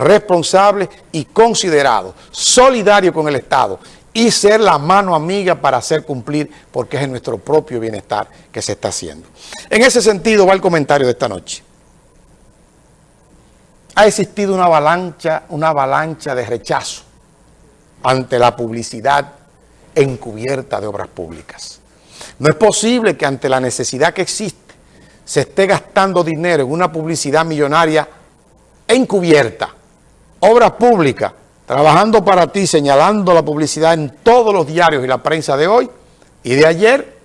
responsable y considerado, solidario con el Estado y ser la mano amiga para hacer cumplir porque es en nuestro propio bienestar que se está haciendo. En ese sentido va el comentario de esta noche. Ha existido una avalancha, una avalancha de rechazo ante la publicidad encubierta de obras públicas. No es posible que ante la necesidad que existe se esté gastando dinero en una publicidad millonaria encubierta, obras públicas, trabajando para ti, señalando la publicidad en todos los diarios y la prensa de hoy y de ayer,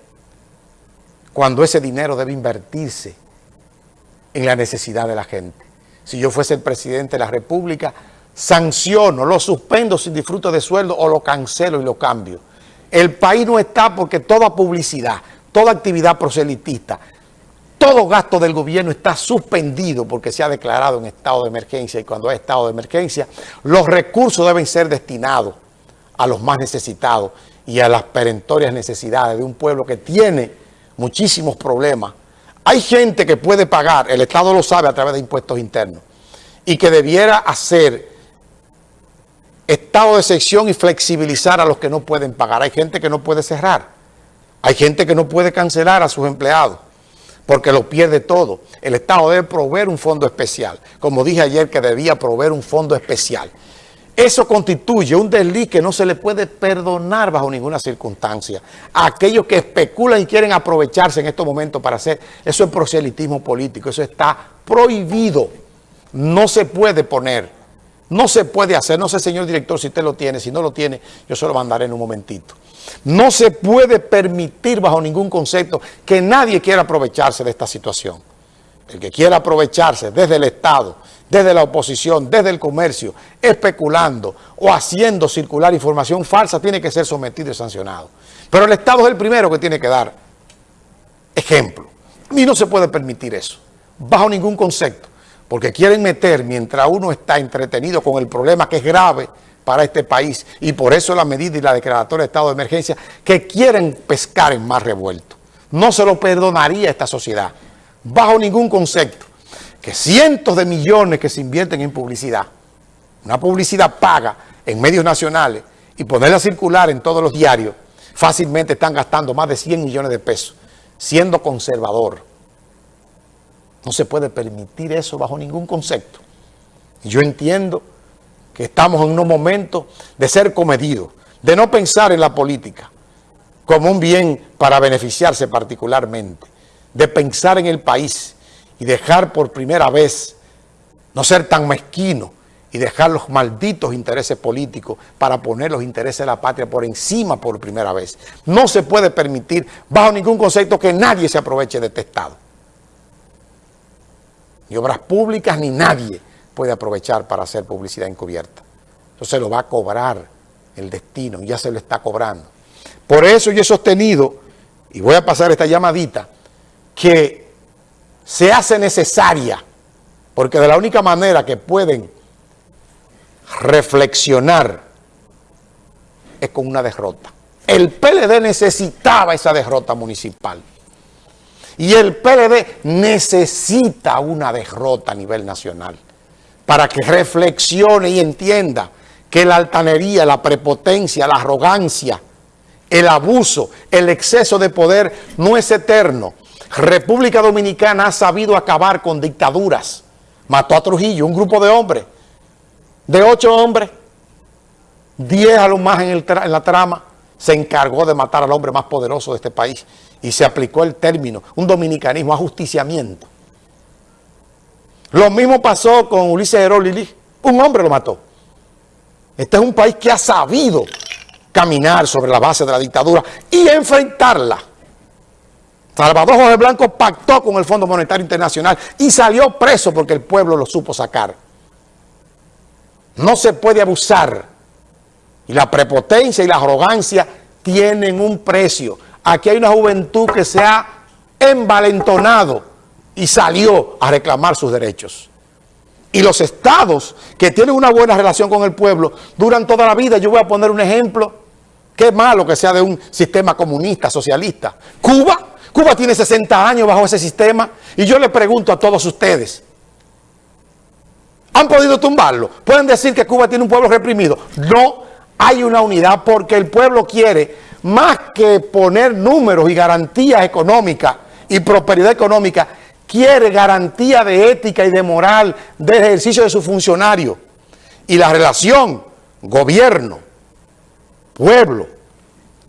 cuando ese dinero debe invertirse en la necesidad de la gente. Si yo fuese el presidente de la República, sanciono, lo suspendo sin disfrute de sueldo o lo cancelo y lo cambio. El país no está porque toda publicidad, toda actividad proselitista, todo gasto del gobierno está suspendido porque se ha declarado en estado de emergencia y cuando hay estado de emergencia, los recursos deben ser destinados a los más necesitados y a las perentorias necesidades de un pueblo que tiene muchísimos problemas. Hay gente que puede pagar, el Estado lo sabe a través de impuestos internos, y que debiera hacer estado de sección y flexibilizar a los que no pueden pagar. Hay gente que no puede cerrar, hay gente que no puede cancelar a sus empleados porque lo pierde todo. El Estado debe proveer un fondo especial, como dije ayer que debía proveer un fondo especial. Eso constituye un desliz que no se le puede perdonar bajo ninguna circunstancia. A aquellos que especulan y quieren aprovecharse en estos momentos para hacer, eso es proselitismo político, eso está prohibido. No se puede poner, no se puede hacer, no sé señor director si usted lo tiene, si no lo tiene, yo se lo mandaré en un momentito. No se puede permitir bajo ningún concepto que nadie quiera aprovecharse de esta situación. El que quiera aprovecharse desde el Estado, desde la oposición, desde el comercio, especulando o haciendo circular información falsa, tiene que ser sometido y sancionado. Pero el Estado es el primero que tiene que dar ejemplo. Y no se puede permitir eso, bajo ningún concepto, porque quieren meter, mientras uno está entretenido con el problema que es grave, para este país y por eso la medida y la declaratoria de estado de emergencia que quieren pescar en más revuelto. No se lo perdonaría a esta sociedad, bajo ningún concepto, que cientos de millones que se invierten en publicidad, una publicidad paga en medios nacionales y ponerla circular en todos los diarios, fácilmente están gastando más de 100 millones de pesos, siendo conservador. No se puede permitir eso bajo ningún concepto. Yo entiendo que estamos en un momento de ser comedidos, de no pensar en la política como un bien para beneficiarse particularmente, de pensar en el país y dejar por primera vez no ser tan mezquino y dejar los malditos intereses políticos para poner los intereses de la patria por encima por primera vez. No se puede permitir bajo ningún concepto que nadie se aproveche de este Estado. Ni obras públicas ni nadie puede aprovechar para hacer publicidad encubierta. Entonces lo va a cobrar el destino, ya se lo está cobrando. Por eso yo he sostenido, y voy a pasar esta llamadita, que se hace necesaria, porque de la única manera que pueden reflexionar es con una derrota. El PLD necesitaba esa derrota municipal. Y el PLD necesita una derrota a nivel nacional para que reflexione y entienda que la altanería, la prepotencia, la arrogancia, el abuso, el exceso de poder no es eterno. República Dominicana ha sabido acabar con dictaduras. Mató a Trujillo, un grupo de hombres, de ocho hombres, diez a lo más en, en la trama, se encargó de matar al hombre más poderoso de este país y se aplicó el término, un dominicanismo, ajusticiamiento. Lo mismo pasó con Ulises Heró Lili. Un hombre lo mató. Este es un país que ha sabido caminar sobre la base de la dictadura y enfrentarla. Salvador Jorge Blanco pactó con el Fondo Monetario Internacional y salió preso porque el pueblo lo supo sacar. No se puede abusar. Y la prepotencia y la arrogancia tienen un precio. Aquí hay una juventud que se ha envalentonado y salió a reclamar sus derechos. Y los estados que tienen una buena relación con el pueblo duran toda la vida. Yo voy a poner un ejemplo. Qué malo que sea de un sistema comunista, socialista. Cuba, Cuba tiene 60 años bajo ese sistema. Y yo le pregunto a todos ustedes, ¿Han podido tumbarlo? ¿Pueden decir que Cuba tiene un pueblo reprimido? No, hay una unidad porque el pueblo quiere, más que poner números y garantías económicas y prosperidad económica, quiere garantía de ética y de moral del ejercicio de su funcionario. Y la relación gobierno, pueblo,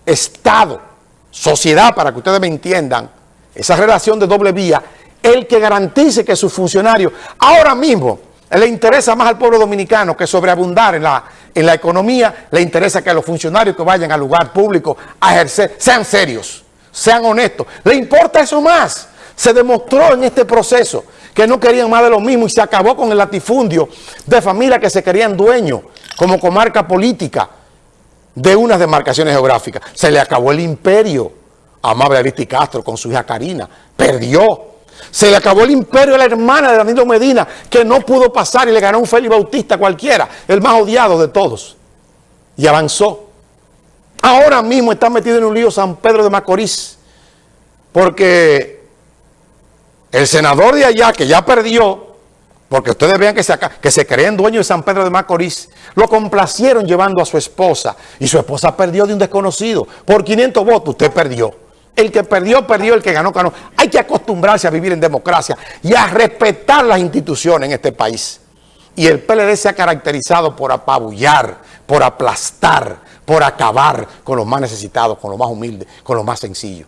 Estado, sociedad, para que ustedes me entiendan, esa relación de doble vía, el que garantice que sus funcionarios, ahora mismo, le interesa más al pueblo dominicano que sobreabundar en la, en la economía, le interesa que los funcionarios que vayan al lugar público a ejercer sean serios, sean honestos. Le importa eso más. Se demostró en este proceso que no querían más de lo mismo y se acabó con el latifundio de familias que se querían dueños como comarca política de unas demarcaciones geográficas. Se le acabó el imperio a Amable Aristi Castro con su hija Karina. Perdió. Se le acabó el imperio a la hermana de Danilo Medina, que no pudo pasar y le ganó un Félix Bautista cualquiera, el más odiado de todos. Y avanzó. Ahora mismo está metido en un lío San Pedro de Macorís, porque el senador de allá, que ya perdió, porque ustedes vean que se, que se creen dueños de San Pedro de Macorís, lo complacieron llevando a su esposa, y su esposa perdió de un desconocido. Por 500 votos usted perdió. El que perdió, perdió, el que ganó, ganó. Hay que acostumbrarse a vivir en democracia y a respetar las instituciones en este país. Y el PLD se ha caracterizado por apabullar, por aplastar, por acabar con los más necesitados, con los más humildes, con los más sencillos.